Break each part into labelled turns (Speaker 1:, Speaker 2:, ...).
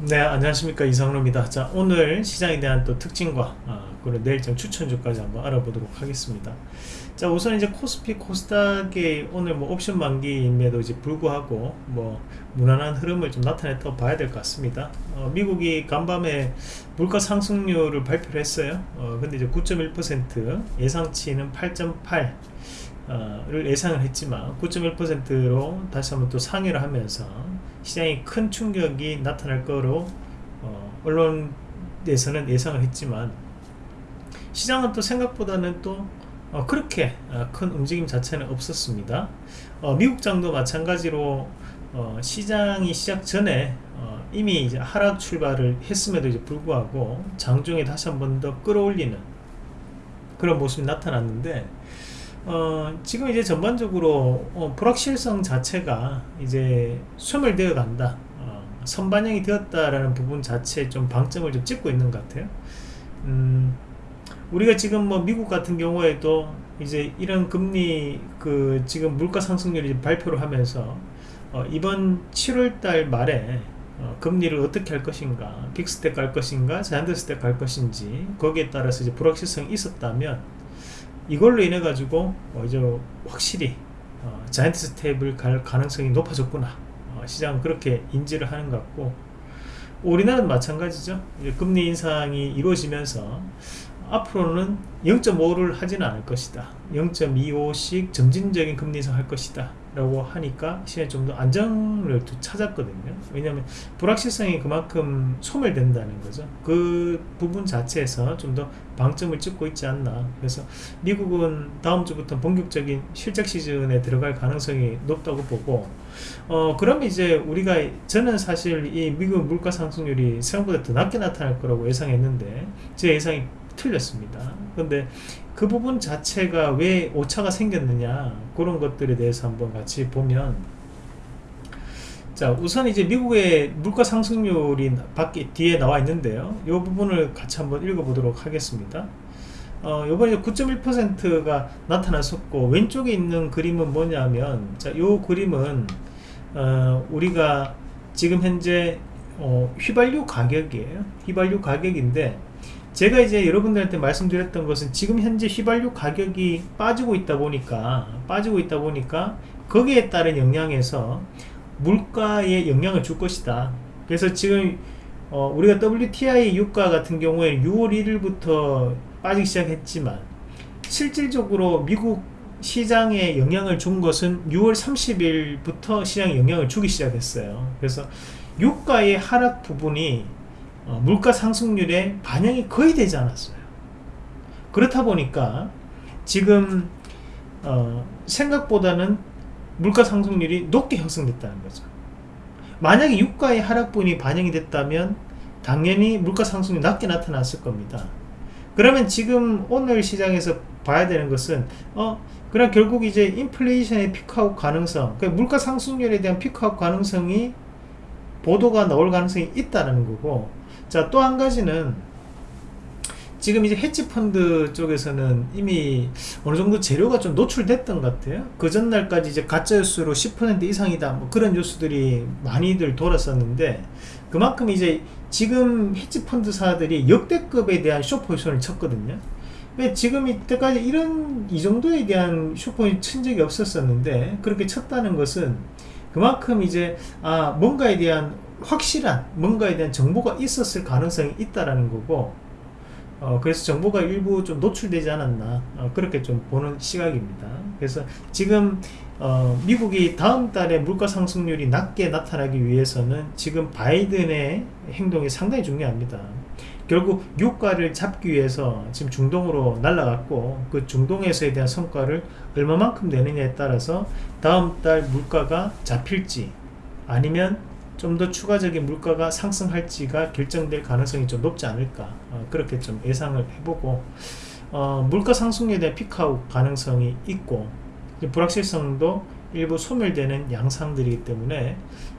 Speaker 1: 네 안녕하십니까. 이상로입니다. 자 오늘 시장에 대한 또 특징과 아, 그리고 내일장 추천주까지 한번 알아보도록 하겠습니다. 자 우선 이제 코스피 코스닥의 오늘 뭐 옵션 만기임에도 이제 불구하고 뭐 무난한 흐름을 좀 나타냈다고 봐야 될 것 같습니다. 어, 미국이 간밤에 물가 상승률을 발표를 했어요. 어, 근데 이제 9.1% 예상치는 8.8 어, 를 예상을 했지만 9.1%로 다시 한번 또 상회를 하면서 시장이 큰 충격이 나타날 거로 어, 언론에서는 예상을 했지만 시장은 또 생각보다는 또 어, 그렇게 어, 큰 움직임 자체는 없었습니다. 어, 미국장도 마찬가지로 어, 시장이 시작 전에 어, 이미 이제 하락 출발을 했음에도 이제 불구하고 장중에 다시 한 번 더 끌어올리는 그런 모습이 나타났는데 어, 지금 이제 전반적으로 어, 불확실성 자체가 이제 소멸되어 간다. 어, 선반영이 되었다라는 부분 자체에 좀 방점을 좀 찍고 있는 것 같아요. 음, 우리가 지금 뭐 미국 같은 경우에도 이제 이런 금리 그 지금 물가 상승률이 발표를 하면서 어, 이번 7월달 말에 어, 금리를 어떻게 할 것인가 픽스텍 갈 것인가 자이언트스텍 갈 것인지 거기에 따라서 이제 불확실성이 있었다면 이걸로 인해 가지고 어 이제 확실히 어 자이언트 스텝을 갈 가능성이 높아졌구나. 어 시장은 그렇게 인지를 하는 것 같고 우리나라는 마찬가지죠. 금리 인상이 이루어지면서 앞으로는 0.5를 하지는 않을 것이다. 0.25씩 점진적인 금리 인상 할 것이다 라고 하니까 시장이 좀 더 안정을 찾았거든요. 왜냐하면 불확실성이 그만큼 소멸된다는 거죠. 그 부분 자체에서 좀 더 방점을 찍고 있지 않나. 그래서 미국은 다음 주부터 본격적인 실적 시즌에 들어갈 가능성이 높다고 보고 어 그럼 이제 우리가 저는 사실 이 미국 물가 상승률이 생각보다 더 낮게 나타날 거라고 예상했는데 제 예상이 틀렸습니다. 근데 그 부분 자체가 왜 오차가 생겼느냐 그런 것들에 대해서 한번 같이 보면 자 우선 이제 미국의 물가 상승률이 밖에 뒤에 나와 있는데요. 이 부분을 같이 한번 읽어보도록 하겠습니다. 어, 요번에 9.1%가 나타났었고 왼쪽에 있는 그림은 뭐냐면 자이 그림은 어, 우리가 지금 현재 어, 휘발유 가격이에요. 휘발유 가격인데 제가 이제 여러분들한테 말씀드렸던 것은 지금 현재 휘발유 가격이 빠지고 있다 보니까 빠지고 있다 보니까 거기에 따른 영향에서 물가에 영향을 줄 것이다. 그래서 지금 어, 우리가 WTI 유가 같은 경우에 6월 1일부터 빠지기 시작했지만 실질적으로 미국 시장에 영향을 준 것은 6월 30일부터 시장에 영향을 주기 시작했어요. 그래서 유가의 하락 부분이 어, 물가 상승률에 반영이 거의 되지 않았어요. 그렇다 보니까 지금 어, 생각보다는 물가 상승률이 높게 형성됐다는 거죠. 만약에 유가의 하락분이 반영이 됐다면 당연히 물가 상승률이 낮게 나타났을 겁니다. 그러면 지금 오늘 시장에서 봐야 되는 것은 어 그럼 결국 이제 인플레이션의 peak out 가능성 그러니까 물가 상승률에 대한 peak out 가능성이 보도가 나올 가능성이 있다는 거고 자 또 한 가지는 지금 이제 헤지펀드 쪽에서는 이미 어느 정도 재료가 좀 노출됐던 것 같아요. 그 전날까지 이제 가짜뉴스로 10% 이상이다. 뭐 그런 뉴스들이 많이들 돌았었는데 그만큼 이제 지금 헤지펀드사들이 역대급에 대한 쇼포지션을 쳤거든요. 지금 이때까지 이런 이 정도에 대한 쇼포를 친 적이 없었었는데 그렇게 쳤다는 것은 그만큼 이제 아 뭔가에 대한 확실한 뭔가에 대한 정보가 있었을 가능성이 있다라는 거고 어, 그래서 정보가 일부 좀 노출되지 않았나 어, 그렇게 좀 보는 시각입니다. 그래서 지금 어, 미국이 다음 달에 물가 상승률이 낮게 나타나기 위해서는 지금 바이든의 행동이 상당히 중요합니다. 결국 유가를 잡기 위해서 지금 중동으로 날라갔고 그 중동에서에 대한 성과를 얼마만큼 내느냐에 따라서 다음 달 물가가 잡힐지 아니면 좀 더 추가적인 물가가 상승할지가 결정될 가능성이 좀 높지 않을까 어, 그렇게 좀 예상을 해보고 어, 물가 상승에 대한 피크아웃 가능성이 있고 불확실성도 일부 소멸되는 양상들이기 때문에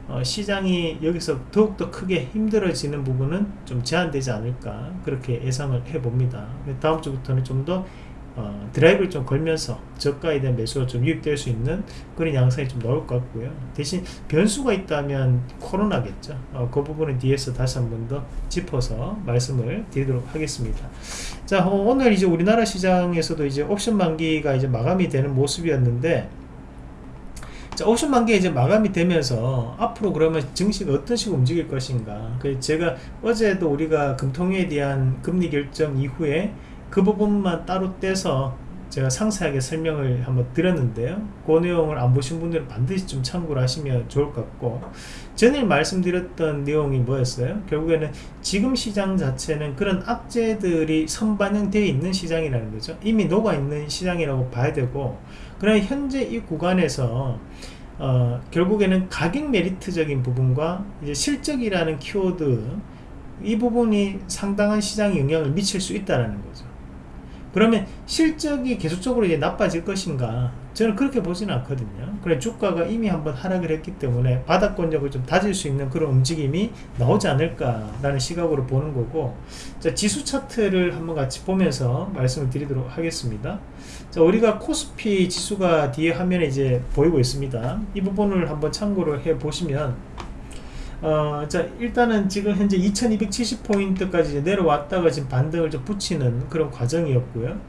Speaker 1: 어, 시장이 여기서 더욱더 크게 힘들어지는 부분은 좀 제한되지 않을까 그렇게 예상을 해 봅니다. 다음 주부터는 좀 더 어, 드라이브를 좀 걸면서 저가에 대한 매수가 좀 유입될 수 있는 그런 양상이 좀 나올 것 같고요. 대신 변수가 있다면 코로나겠죠. 어, 그 부분은 뒤에서 다시 한 번 더 짚어서 말씀을 드리도록 하겠습니다. 자, 어, 오늘 이제 우리나라 시장에서도 이제 옵션 만기가 이제 마감이 되는 모습이었는데 자, 옵션 만기 이제 마감이 되면서 앞으로 그러면 증시가 어떤 식으로 움직일 것인가. 그 제가 어제도 우리가 금통위에 대한 금리 결정 이후에 그 부분만 따로 떼서 제가 상세하게 설명을 한번 드렸는데요. 그 내용을 안 보신 분들은 반드시 좀 참고를 하시면 좋을 것 같고 전에 말씀드렸던 내용이 뭐였어요? 결국에는 지금 시장 자체는 그런 악재들이 선반영되어 있는 시장이라는 거죠. 이미 녹아있는 시장이라고 봐야 되고 그러나 현재 이 구간에서 어, 결국에는 가격 메리트적인 부분과 이제 실적이라는 키워드 이 부분이 상당한 시장에 영향을 미칠 수 있다는 거죠 그러면 실적이 계속적으로 이제 나빠질 것인가? 저는 그렇게 보지는 않거든요. 그래 주가가 이미 한번 하락을 했기 때문에 바닥권력을 좀 다질 수 있는 그런 움직임이 나오지 않을까 라는 시각으로 보는 거고 자 지수 차트를 한번 같이 보면서 말씀을 드리도록 하겠습니다. 자 우리가 코스피 지수가 뒤에 화면에 이제 보이고 있습니다. 이 부분을 한번 참고를 해 보시면 어, 자, 일단은 지금 현재 2270포인트까지 내려왔다가 지금 반등을 좀 붙이는 그런 과정이었고요.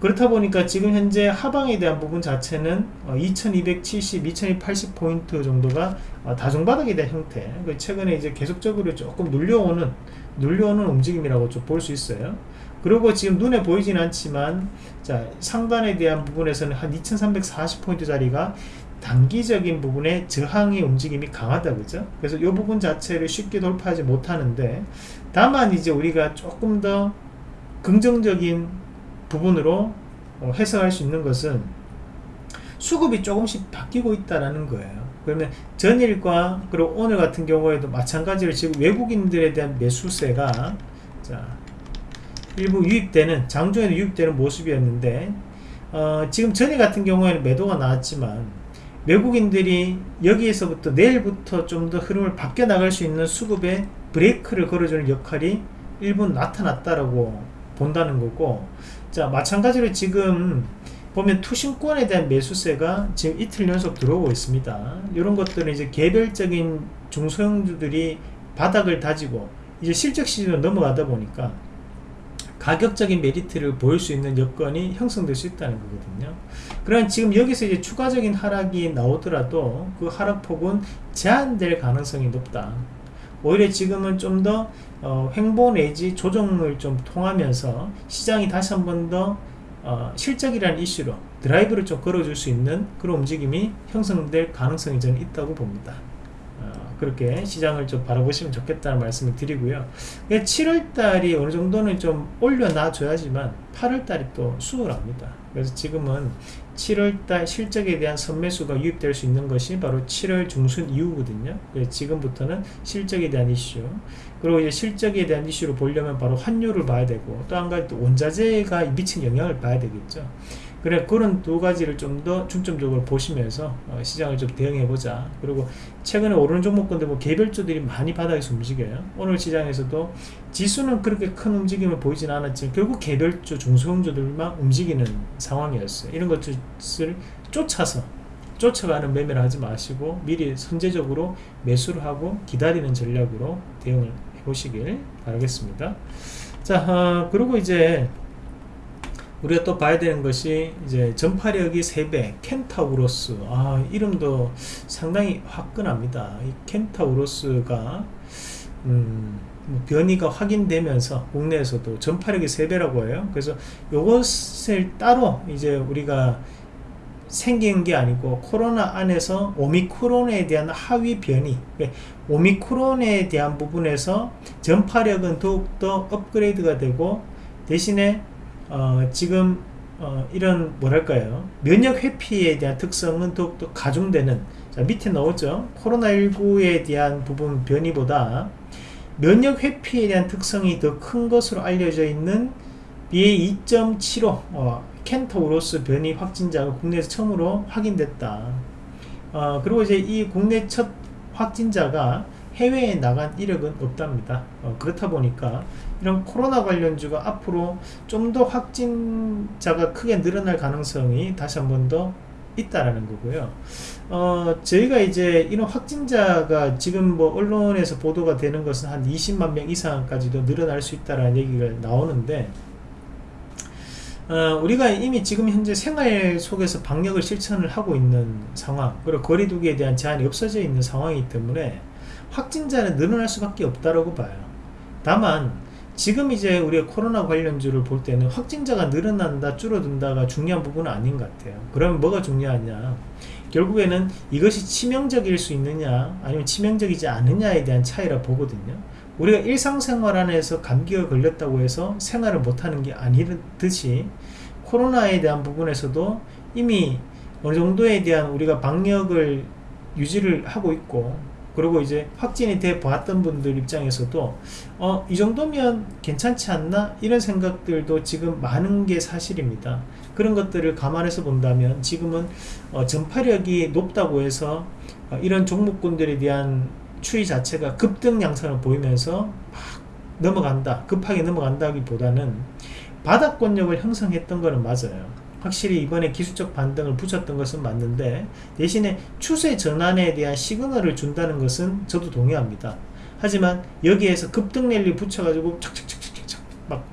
Speaker 1: 그렇다 보니까 지금 현재 하방에 대한 부분 자체는 어, 2270, 2280포인트 정도가 어, 다중바닥에 대한 형태. 그 최근에 이제 계속적으로 조금 눌려오는, 눌려오는 움직임이라고 좀 볼 수 있어요. 그리고 지금 눈에 보이진 않지만, 자, 상단에 대한 부분에서는 한 2340포인트 자리가 단기적인 부분에 저항의 움직임이 강하다 그죠? 그래서 이 부분 자체를 쉽게 돌파하지 못하는데 다만 이제 우리가 조금 더 긍정적인 부분으로 어, 해석할 수 있는 것은 수급이 조금씩 바뀌고 있다라는 거예요. 그러면 전일과 그리고 오늘 같은 경우에도 마찬가지로 지금 외국인들에 대한 매수세가 자 일부 유입되는 장중에도 유입되는 모습이었는데 어, 지금 전일 같은 경우에는 매도가 나왔지만 외국인들이 여기에서부터 내일부터 좀 더 흐름을 바뀌어 나갈 수 있는 수급에 브레이크를 걸어주는 역할이 일부 나타났다라고 본다는 거고 자 마찬가지로 지금 보면 투신권에 대한 매수세가 지금 이틀 연속 들어오고 있습니다. 이런 것들은 이제 개별적인 중소형주들이 바닥을 다지고 이제 실적 시즌으로 넘어가다 보니까 가격적인 메리트를 보일 수 있는 여건이 형성될 수 있다는 거거든요. 그럼 지금 여기서 이제 추가적인 하락이 나오더라도 그 하락폭은 제한될 가능성이 높다. 오히려 지금은 좀더 어, 횡보 내지 조정을 좀 통하면서 시장이 다시 한 번 더 어, 실적이라는 이슈로 드라이브를 좀 걸어줄 수 있는 그런 움직임이 형성될 가능성이 저는 있다고 봅니다. 그렇게 시장을 좀 바라보시면 좋겠다는 말씀을 드리고요. 7월달이 어느 정도는 좀 올려놔 줘야지만 8월달이 또 수월합니다. 그래서 지금은 7월달 실적에 대한 선매수가 유입될 수 있는 것이 바로 7월 중순 이후거든요. 지금부터는 실적에 대한 이슈 그리고 이제 실적에 대한 이슈로 보려면 바로 환율을 봐야 되고 또 한 가지 또 원자재가 미친 영향을 봐야 되겠죠 그래 그런 두 가지를 좀 더 중점적으로 보시면서 어, 시장을 좀 대응해 보자. 그리고 최근에 오르는 종목군들 뭐 개별주들이 많이 바닥에서 움직여요. 오늘 시장에서도 지수는 그렇게 큰 움직임을 보이진 않았지만 결국 개별주 중소형주들만 움직이는 상황이었어요. 이런 것을 쫓아서 쫓아가는 매매를 하지 마시고 미리 선제적으로 매수를 하고 기다리는 전략으로 대응을 해 보시길 바라겠습니다. 자 어, 그리고 이제 우리가 또 봐야 되는 것이 이제 전파력이 3배 켄타우로스. 아 이름도 상당히 화끈합니다. 이 켄타우로스가 음, 뭐 변이가 확인되면서 국내에서도 전파력이 3배라고 해요. 그래서 요것을 따로 이제 우리가 생긴 게 아니고 코로나 안에서 오미크론에 대한 하위 변이 오미크론에 대한 부분에서 전파력은 더욱더 업그레이드가 되고 대신에 어, 지금 어, 이런 뭐랄까요? 면역 회피에 대한 특성은 더욱더 가중되는 자 밑에 나오죠? 코로나19에 대한 부분 변이보다 면역 회피에 대한 특성이 더 큰 것으로 알려져 있는 BA2.75 어, 켄터우로스 변이 확진자가 국내에서 처음으로 확인됐다. 어, 그리고 이제 이 국내 첫 확진자가 해외에 나간 이력은 없답니다. 어, 그렇다 보니까 이런 코로나 관련주가 앞으로 좀 더 확진자가 크게 늘어날 가능성이 다시 한 번 더 있다라는 거고요. 어, 저희가 이제 이런 확진자가 지금 뭐 언론에서 보도가 되는 것은 한 20만 명 이상까지도 늘어날 수 있다라는 얘기가 나오는데 어, 우리가 이미 지금 현재 생활 속에서 방역을 실천을 하고 있는 상황 그리고 거리두기에 대한 제한이 없어져 있는 상황이기 때문에 확진자는 늘어날 수밖에 없다라고 봐요 다만 지금 이제 우리가 코로나 관련주를 볼 때는 확진자가 늘어난다 줄어든다가 중요한 부분은 아닌 것 같아요. 그러면 뭐가 중요하냐? 결국에는 이것이 치명적일 수 있느냐 아니면 치명적이지 않느냐에 대한 차이라 보거든요. 우리가 일상생활 안에서 감기가 걸렸다고 해서 생활을 못하는 게 아니듯이 코로나에 대한 부분에서도 이미 어느 정도에 대한 우리가 방역을 유지를 하고 있고 그리고 이제 확진이 돼 봤던 분들 입장에서도 어, 이 정도면 괜찮지 않나? 이런 생각들도 지금 많은 게 사실입니다. 그런 것들을 감안해서 본다면 지금은 어, 전파력이 높다고 해서 어, 이런 종목군들에 대한 추이 자체가 급등 양상을 보이면서 막 넘어간다 급하게 넘어간다기보다는 바닥권력을 형성했던 거는 맞아요 확실히 이번에 기술적 반등을 붙였던 것은 맞는데 대신에 추세 전환에 대한 시그널을 준다는 것은 저도 동의합니다. 하지만 여기에서 급등 랠리 붙여가지고 착착착착착 막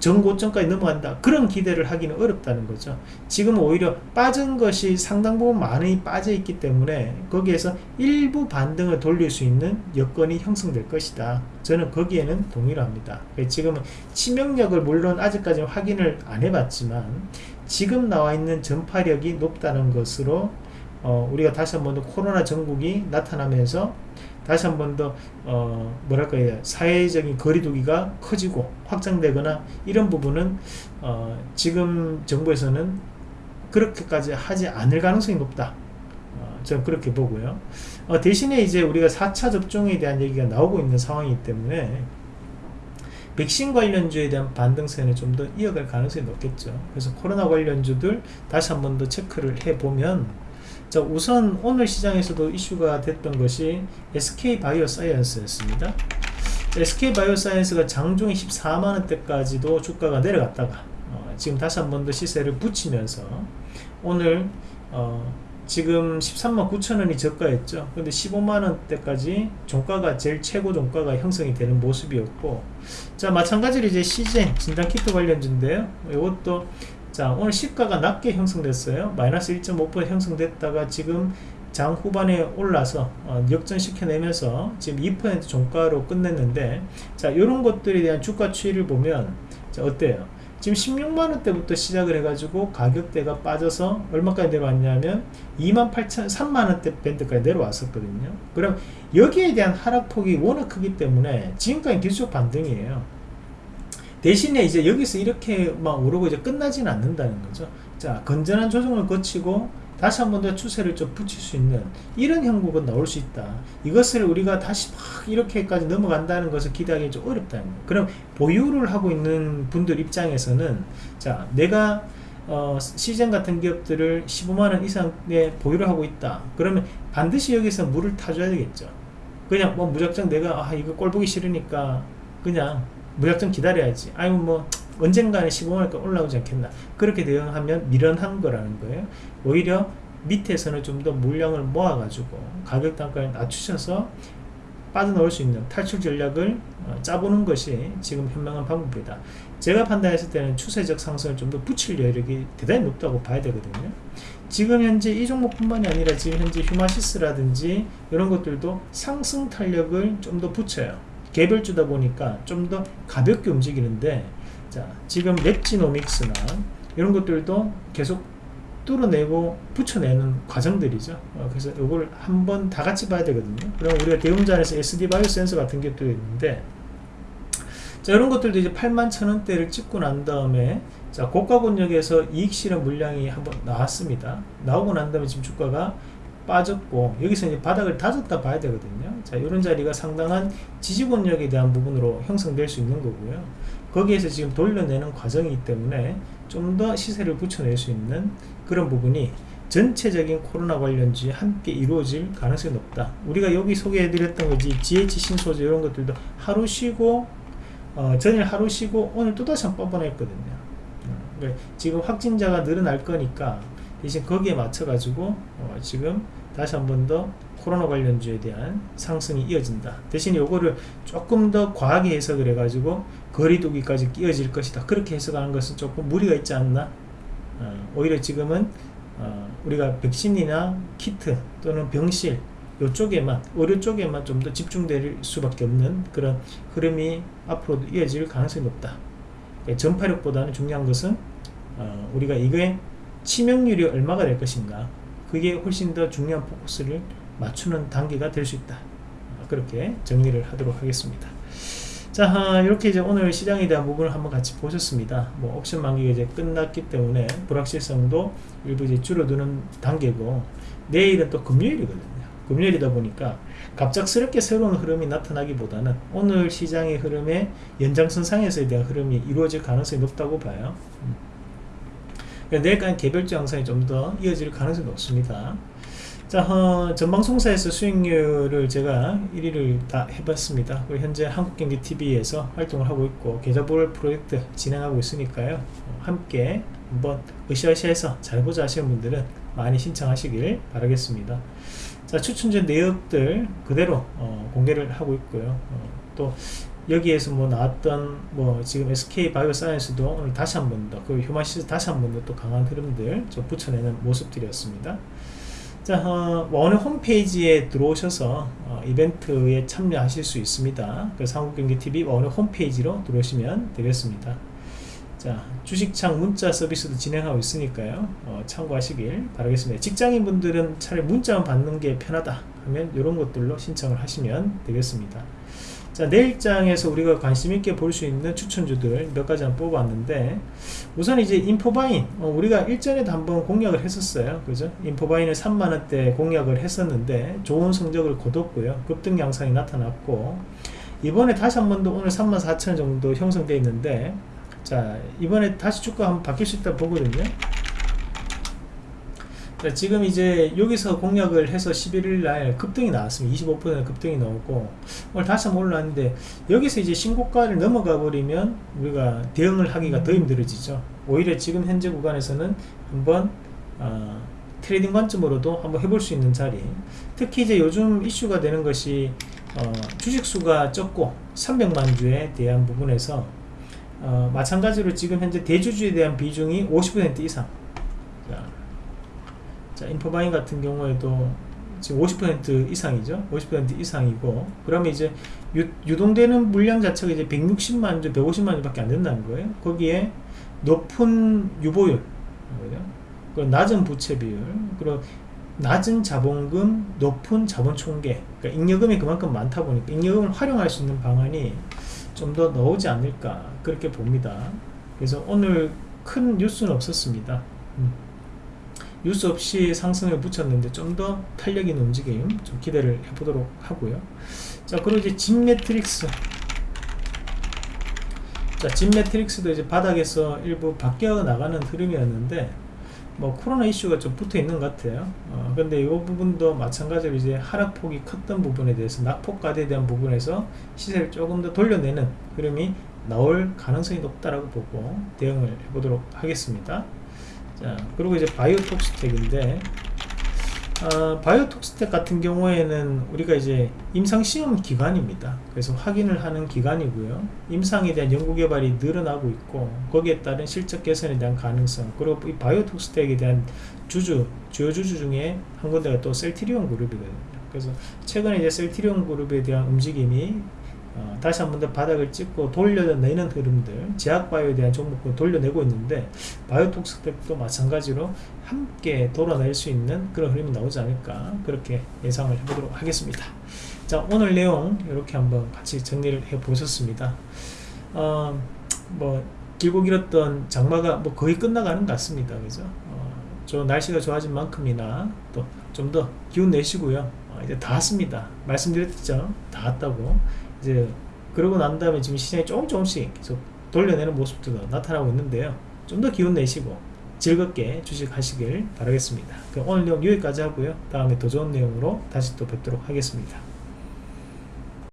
Speaker 1: 전고점까지 넘어간다. 그런 기대를 하기는 어렵다는 거죠. 지금 오히려 빠진 것이 상당 부분 많이 빠져 있기 때문에 거기에서 일부 반등을 돌릴 수 있는 여건이 형성될 것이다. 저는 거기에는 동의를 합니다. 지금은 치명력을 물론 아직까지 확인을 안 해봤지만 지금 나와 있는 전파력이 높다는 것으로 어, 우리가 다시 한 번 더 코로나 전국이 나타나면서 다시 한 번 더 어, 뭐랄까요 사회적인 거리두기가 커지고 확장되거나 이런 부분은 어, 지금 정부에서는 그렇게까지 하지 않을 가능성이 높다. 어, 저는 그렇게 보고요. 어, 대신에 이제 우리가 4차 접종에 대한 얘기가 나오고 있는 상황이기 때문에 백신 관련주에 대한 반등세는 좀 더 이어갈 가능성이 높겠죠. 그래서 코로나 관련주들 다시 한 번 더 체크를 해보면 자 우선 오늘 시장에서도 이슈가 됐던 것이 SK바이오사이언스였습니다. SK바이오사이언스가 장중에 14만원대까지도 주가가 내려갔다가 어, 지금 다시 한 번 더 시세를 붙이면서 오늘 어, 지금 13만 9천원이 저가였죠. 근데 15만원대까지 종가가 제일 최고 종가가 형성이 되는 모습이었고 자 마찬가지로 이제 시젠 진단키트 관련주인데요. 이것도 자 오늘 시가가 낮게 형성됐어요. 마이너스 1.5% 형성됐다가 지금 장 후반에 올라서 어, 역전시켜내면서 지금 2% 종가로 끝냈는데 자 이런 것들에 대한 주가 추이를 보면 자 어때요 지금 16만원대부터 시작을 해가지고 가격대가 빠져서 얼마까지 내려왔냐면 28,000 3만원대 밴드까지 내려왔었거든요 그럼 여기에 대한 하락폭이 워낙 크기 때문에 지금까지 기술적 반등이에요 대신에 이제 여기서 이렇게 막 오르고 이제 끝나지는 않는다는 거죠. 자, 건전한 조정을 거치고 다시 한 번 더 추세를 좀 붙일 수 있는 이런 형국은 나올 수 있다. 이것을 우리가 다시 막 이렇게까지 넘어간다는 것을 기대하기 좀 어렵다는 거예요. 그럼 보유를 하고 있는 분들 입장에서는 자, 내가 어, 시즌 같은 기업들을 15만원 이상의 보유를 하고 있다. 그러면 반드시 여기서 물을 타줘야 되겠죠. 그냥 뭐 무작정 내가 아, 이거 꼴 보기 싫으니까 그냥 무작정 기다려야지 아니면 뭐 언젠가는 15만원까지 올라오지 않겠나. 그렇게 대응하면 미련한 거라는 거예요. 오히려 밑에서는 좀 더 물량을 모아 가지고 가격 단가를 낮추셔서 빠져나올 수 있는 탈출 전략을 어, 짜보는 것이 지금 현명한 방법이다. 제가 판단했을 때는 추세적 상승을 좀 더 붙일 여력이 대단히 높다고 봐야 되거든요. 지금 현재 이 종목뿐만이 아니라 지금 현재 휴마시스라든지 이런 것들도 상승 탄력을 좀 더 붙여요. 개별주다 보니까 좀 더 가볍게 움직이는데 자 지금 랩지노믹스나 이런 것들도 계속 뚫어내고 붙여내는 과정들이죠. 어, 그래서 이걸 한번 다 같이 봐야 되거든요. 그럼 우리가 대음자 에서 SD 바이오 센서 같은 게 또 있는데 자 이런 것들도 이제 8만 천 원대를 찍고 난 다음에 자 고가 권역에서 이익 실현 물량이 한번 나왔습니다. 나오고 난 다음에 지금 주가가 빠졌고 여기서 이제 바닥을 다졌다 봐야 되거든요. 자 이런 자리가 상당한 지지권력에 대한 부분으로 형성될 수 있는 거고요 거기에서 지금 돌려내는 과정이기 때문에 좀 더 시세를 붙여낼 수 있는 그런 부분이 전체적인 코로나 관련주에 함께 이루어질 가능성이 높다. 우리가 여기 소개해드렸던 거지 GH 신소재 이런 것들도 하루 쉬고 어, 전일 하루 쉬고 오늘 또다시 한 번 뻔뻔했거든요. 어, 그러니까 지금 확진자가 늘어날 거니까 대신 거기에 맞춰 가지고 어, 지금 다시 한 번 더 코로나 관련주에 대한 상승이 이어진다. 대신 요거를 조금 더 과하게 해석을 해 가지고 거리두기까지 이어질 것이다. 그렇게 해석하는 것은 조금 무리가 있지 않나? 어, 오히려 지금은 어, 우리가 백신이나 키트 또는 병실 요쪽에만 의료 쪽에만 좀 더 집중될 수밖에 없는 그런 흐름이 앞으로도 이어질 가능성이 높다. 그러니까 전파력보다는 중요한 것은 어, 우리가 이거에 치명률이 얼마가 될 것인가? 그게 훨씬 더 중요한 포커스를 맞추는 단계가 될 수 있다. 그렇게 정리를 하도록 하겠습니다. 자 이렇게 이제 오늘 시장에 대한 부분을 한번 같이 보셨습니다. 뭐 옵션 만기가 이제 끝났기 때문에 불확실성도 일부 이제 줄어드는 단계고 내일은 또 금요일이거든요. 금요일이다 보니까 갑작스럽게 새로운 흐름이 나타나기보다는 오늘 시장의 흐름의 연장선상에서에 대한 흐름이 이루어질 가능성이 높다고 봐요. 음. 그러니까 내일까지 개별주 양상이 좀 더 이어질 가능성이 높습니다 자 어, 전방송사에서 수익률을 제가 1위를 다 해봤습니다. 현재 한국경제TV에서 활동을 하고 있고 계좌볼 프로젝트 진행하고 있으니까요. 어, 함께 한번 으쌰으쌰해서 잘 보자 하시는 분들은 많이 신청하시길 바라겠습니다. 자 추천전 내역들 그대로 어, 공개를 하고 있고요. 어, 또 여기에서 뭐 나왔던 뭐 지금 SK 바이오 사이언스도 오늘 다시 한 번 더 그 휴마시스 다시 한 번 더 또 강한 흐름들 좀 붙여내는 모습들이었습니다. 자, 어, 원의 홈페이지에 들어오셔서 어, 이벤트에 참여하실 수 있습니다. 그 한국경기TV 원의 홈페이지로 들어오시면 되겠습니다. 자, 주식창 문자 서비스도 진행하고 있으니까요. 어, 참고하시길 바라겠습니다. 직장인분들은 차라리 문자만 받는 게 편하다 하면 이런 것들로 신청을 하시면 되겠습니다. 자 내일장에서 우리가 관심있게 볼 수 있는 추천주들 몇 가지 한번 뽑았는데 우선 이제 인포바인 어, 우리가 일전에도 한번 공략을 했었어요. 그죠? 인포바인을 3만원대 공략을 했었는데 좋은 성적을 거뒀고요. 급등 양상이 나타났고 이번에 다시 한 번 더 오늘 34,000 정도 형성되어 있는데 자 이번에 다시 주가 한번 바뀔 수 있다 보거든요 지금 이제 여기서 공략을 해서 11일 날 급등이 나왔습니다. 25% 급등이 나오고 오늘 다시 한번 올라왔는데 여기서 이제 신고가를 넘어가 버리면 우리가 대응을 하기가 더 힘들어지죠. 오히려 지금 현재 구간에서는 한번 어, 트레이딩 관점으로도 한번 해볼 수 있는 자리. 특히 이제 요즘 이슈가 되는 것이 어, 주식수가 적고 300만 주에 대한 부분에서 어, 마찬가지로 지금 현재 대주주에 대한 비중이 50% 이상. 자, 자 인포바인 같은 경우에도 지금 50% 이상이죠? 50% 이상이고. 그러면 이제 유, 동되는 물량 자체가 이제 160만 주 150만 주밖에 안 된다는 거예요. 거기에 높은 유보율. 그리고 낮은 부채 비율. 그리고 낮은 자본금 높은 자본 총계. 그러니까 잉여금이 그만큼 많다 보니까 잉여금을 활용할 수 있는 방안이 좀 더 나오지 않을까 그렇게 봅니다. 그래서 오늘 큰 뉴스는 없었습니다. 음. 뉴스 없이 상승을 붙였는데 좀 더 탄력 있는 움직임 좀 기대를 해보도록 하고요. 자 그리고 이제 진 매트릭스. 자 진 매트릭스도 이제 바닥에서 일부 바뀌어 나가는 흐름이었는데 뭐 코로나 이슈가 좀 붙어 있는 것 같아요. 어, 근데 이 부분도 마찬가지로 이제 하락폭이 컸던 부분에 대해서 낙폭과대에 대한 부분에서 시세를 조금 더 돌려내는 흐름이 나올 가능성이 높다라고 보고 대응을 해보도록 하겠습니다 자 그리고 이제 바이오톡스텍인데 어, 바이오톡스텍 같은 경우에는 우리가 이제 임상시험 기관입니다. 그래서 확인을 하는 기관이고요. 임상에 대한 연구개발이 늘어나고 있고 거기에 따른 실적 개선에 대한 가능성 그리고 이 바이오톡스텍에 대한 주주 주요 주주 중에 한 군데가 또 셀트리온 그룹이거든요 그래서 최근에 이제 셀트리온 그룹에 대한 움직임이 어, 다시 한 번 더 바닥을 찍고 돌려내는 흐름들 제약바이오에 대한 종목을 돌려내고 있는데 바이오톡스텍도 마찬가지로 함께 돌아낼 수 있는 그런 흐름이 나오지 않을까 그렇게 예상을 해보도록 하겠습니다. 자 오늘 내용 이렇게 한번 같이 정리를 해 보셨습니다. 어, 뭐 길고 길었던 장마가 뭐 거의 끝나가는 것 같습니다. 그죠? 어, 저 날씨가 좋아진 만큼이나 또 좀 더 기운 내시고요. 어, 이제 다 왔습니다. 말씀드렸죠? 다 왔다고 이제 그러고 난 다음에 지금 시장이 조금 조금씩 계속 돌려내는 모습도 나타나고 있는데요 좀 더 기운 내시고 즐겁게 주식하시길 바라겠습니다. 오늘 내용 여기까지 하고요. 다음에 더 좋은 내용으로 다시 또 뵙도록 하겠습니다.